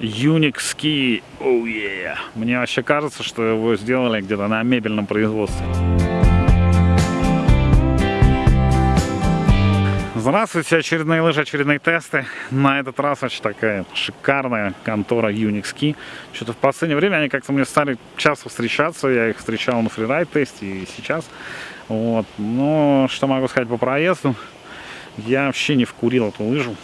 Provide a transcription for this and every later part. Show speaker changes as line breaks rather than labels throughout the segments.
Unix Ski. Oh yeah. Мне вообще кажется, что его сделали где-то на мебельном производстве. Здравствуйте, очередные лыжи, очередные тесты. На этот раз очень такая шикарная контора Unix Key. Что-то в последнее время они как-то мне стали часто встречаться. Я их встречал на фрирайд тесте и сейчас. Вот. Но что могу сказать по проезду? Я вообще не вкурил эту лыжу.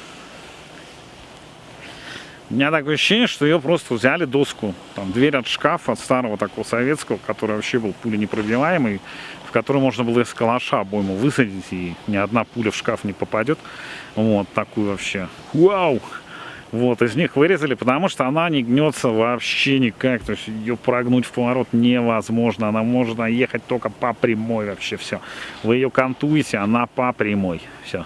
У меня такое ощущение, что ее просто взяли доску. Там дверь от шкафа, от старого такого советского, который вообще был пуленепробиваемый, в который можно было из калаша обойму высадить, и ни одна пуля в шкаф не попадет. Вот такую вообще. Вау! Вот, из них вырезали, потому что она не гнется вообще никак. То есть ее прогнуть в поворот невозможно. Она может ехать только по прямой вообще все. Вы ее кантуете, она по прямой. Все.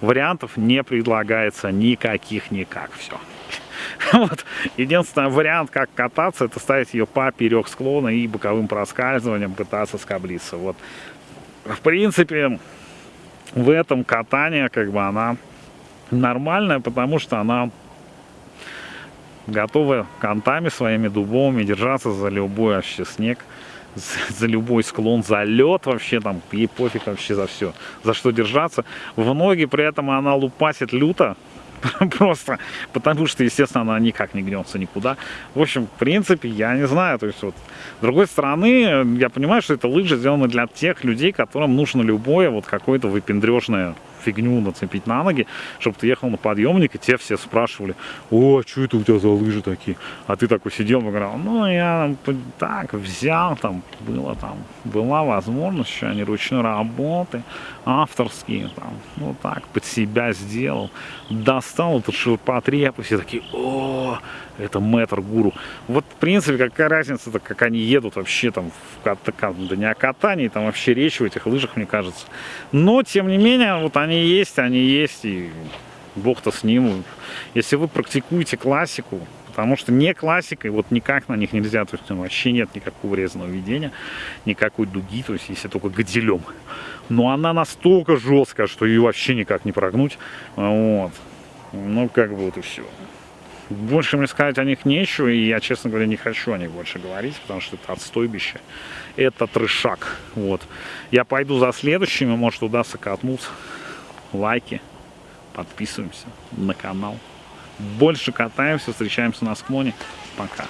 Вариантов не предлагается никаких никак. Все. Вот. Единственный вариант, как кататься, это ставить ее поперек склона и боковым проскальзыванием пытаться скоблиться. Вот. В принципе, в этом катание, как бы, она нормальная, потому что она готова кантами своими дубовыми держаться за любой вообще снег, за, за любой склон, за лед вообще там, ей пофиг вообще за все, за что держаться. В ноги при этом она лупасит люто, Просто потому что, естественно, она никак не гнется никуда. В общем, в принципе, я не знаю. То есть, вот, с другой стороны, я понимаю, что это лыжи сделаны для тех людей, которым нужно любое вот какое-то выпендрежное фигню нацепить на ноги, чтобы ты ехал на подъемник, и те все спрашивали, о, что это у тебя за лыжи такие? А ты такой сидел и говорил, ну, я так взял, там, было там, была возможность, что они ручной работы, авторские, там, ну, так, под себя сделал, достал этот ширпотреб, и все такие, о, это метр гуру. Вот, в принципе, какая разница-то, как они едут вообще там, в кат да не о катании, там вообще речь в этих лыжах, мне кажется. Но, тем не менее, вот они есть, они есть, и бог-то с ним. Если вы практикуете классику, потому что не классикой, вот никак на них нельзя, то есть вообще нет никакого резаного ведения, никакой дуги, то есть если только гадилем. Но она настолько жесткая, что ее вообще никак не прогнуть. Вот. Ну, как бы вот и все. Больше мне сказать о них нечего, и я, честно говоря, не хочу о них больше говорить, потому что это отстойбище, это трешак. Вот. Я пойду за следующими, может удастся катнуться. Лайки, подписываемся на канал. Больше катаемся, встречаемся на склоне. Пока.